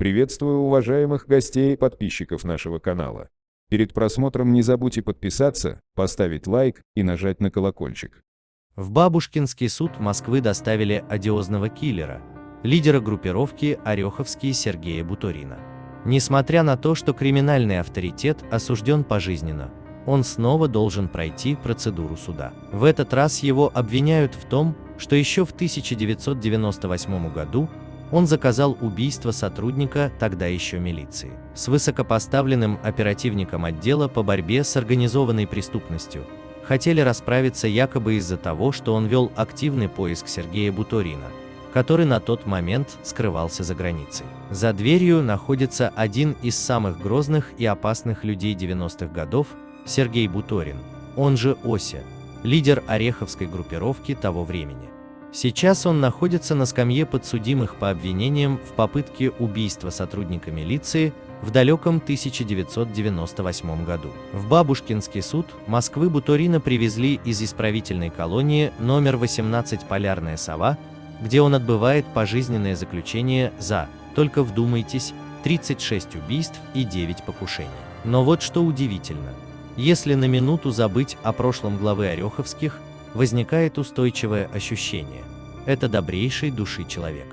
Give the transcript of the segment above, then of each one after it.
Приветствую уважаемых гостей и подписчиков нашего канала. Перед просмотром не забудьте подписаться, поставить лайк и нажать на колокольчик. В Бабушкинский суд Москвы доставили одиозного киллера, лидера группировки Ореховский Сергея Буторина. Несмотря на то, что криминальный авторитет осужден пожизненно, он снова должен пройти процедуру суда. В этот раз его обвиняют в том, что еще в 1998 году он заказал убийство сотрудника тогда еще милиции. С высокопоставленным оперативником отдела по борьбе с организованной преступностью хотели расправиться якобы из-за того, что он вел активный поиск Сергея Буторина, который на тот момент скрывался за границей. За дверью находится один из самых грозных и опасных людей 90-х годов, Сергей Буторин, он же Ося, лидер Ореховской группировки того времени. Сейчас он находится на скамье подсудимых по обвинениям в попытке убийства сотрудника милиции в далеком 1998 году. В Бабушкинский суд Москвы Буторина привезли из исправительной колонии номер 18 «Полярная сова», где он отбывает пожизненное заключение за, только вдумайтесь, 36 убийств и 9 покушений. Но вот что удивительно. Если на минуту забыть о прошлом главы Ореховских, возникает устойчивое ощущение. Это добрейшей души человек.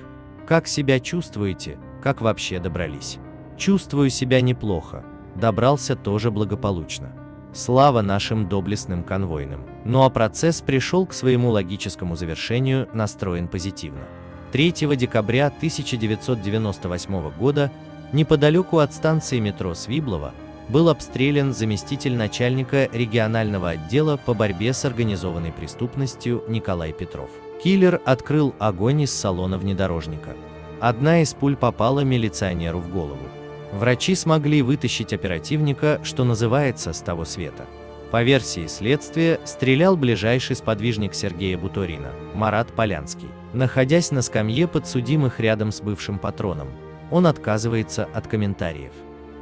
Как себя чувствуете, как вообще добрались? Чувствую себя неплохо, добрался тоже благополучно. Слава нашим доблестным конвойным. Ну а процесс пришел к своему логическому завершению, настроен позитивно. 3 декабря 1998 года неподалеку от станции метро Свиблова был обстрелян заместитель начальника регионального отдела по борьбе с организованной преступностью Николай Петров. Киллер открыл огонь из салона внедорожника. Одна из пуль попала милиционеру в голову. Врачи смогли вытащить оперативника, что называется, с того света. По версии следствия, стрелял ближайший сподвижник Сергея Буторина, Марат Полянский. Находясь на скамье подсудимых рядом с бывшим патроном, он отказывается от комментариев.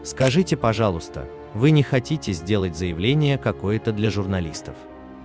Скажите, пожалуйста, вы не хотите сделать заявление какое-то для журналистов?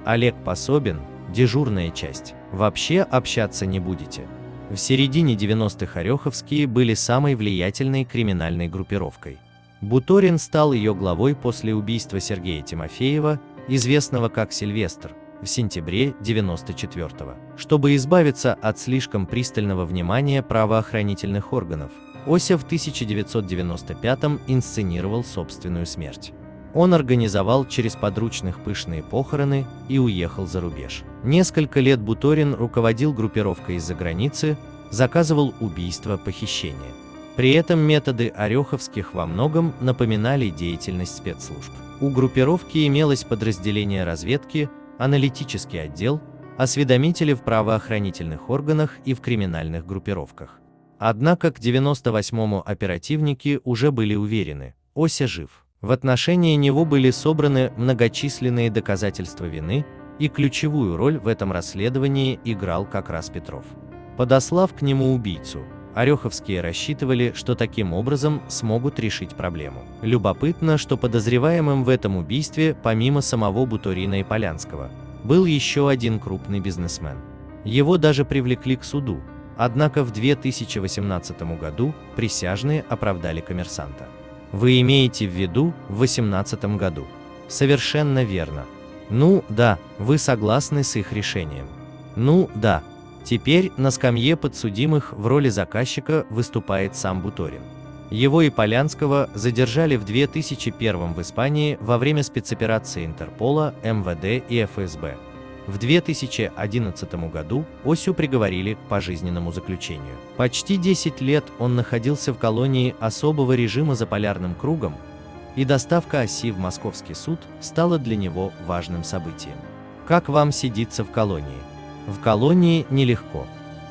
Олег Пособин, дежурная часть, вообще общаться не будете. В середине 90-х Ореховские были самой влиятельной криминальной группировкой. Буторин стал ее главой после убийства Сергея Тимофеева, известного как Сильвестр, в сентябре 94-го. Чтобы избавиться от слишком пристального внимания правоохранительных органов, Ося в 1995-м инсценировал собственную смерть. Он организовал через подручных пышные похороны и уехал за рубеж. Несколько лет Буторин руководил группировкой из-за границы, заказывал убийства, похищения. При этом методы Ореховских во многом напоминали деятельность спецслужб. У группировки имелось подразделение разведки, аналитический отдел, осведомители в правоохранительных органах и в криминальных группировках. Однако к 98-му оперативники уже были уверены, Ося жив. В отношении него были собраны многочисленные доказательства вины, и ключевую роль в этом расследовании играл как раз Петров. Подослав к нему убийцу, Ореховские рассчитывали, что таким образом смогут решить проблему. Любопытно, что подозреваемым в этом убийстве, помимо самого Буторина и Полянского, был еще один крупный бизнесмен. Его даже привлекли к суду, Однако в 2018 году присяжные оправдали коммерсанта. Вы имеете в виду в 2018 году? Совершенно верно. Ну, да, вы согласны с их решением. Ну, да. Теперь на скамье подсудимых в роли заказчика выступает сам Буторин. Его и Полянского задержали в 2001 в Испании во время спецоперации Интерпола, МВД и ФСБ. В 2011 году Осю приговорили к пожизненному заключению. Почти 10 лет он находился в колонии особого режима за полярным кругом, и доставка оси в московский суд стала для него важным событием. Как вам сидится в колонии? В колонии нелегко.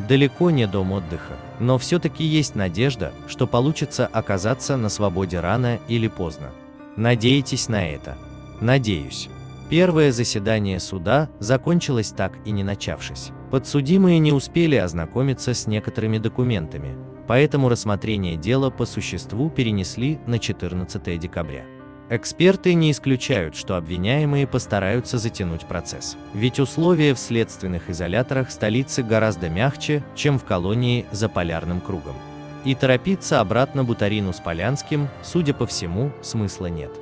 Далеко не дом отдыха, но все-таки есть надежда, что получится оказаться на свободе рано или поздно. Надеетесь на это? Надеюсь. Первое заседание суда закончилось так и не начавшись. Подсудимые не успели ознакомиться с некоторыми документами, поэтому рассмотрение дела по существу перенесли на 14 декабря. Эксперты не исключают, что обвиняемые постараются затянуть процесс. Ведь условия в следственных изоляторах столицы гораздо мягче, чем в колонии за полярным кругом. И торопиться обратно Бутарину с Полянским, судя по всему, смысла нет.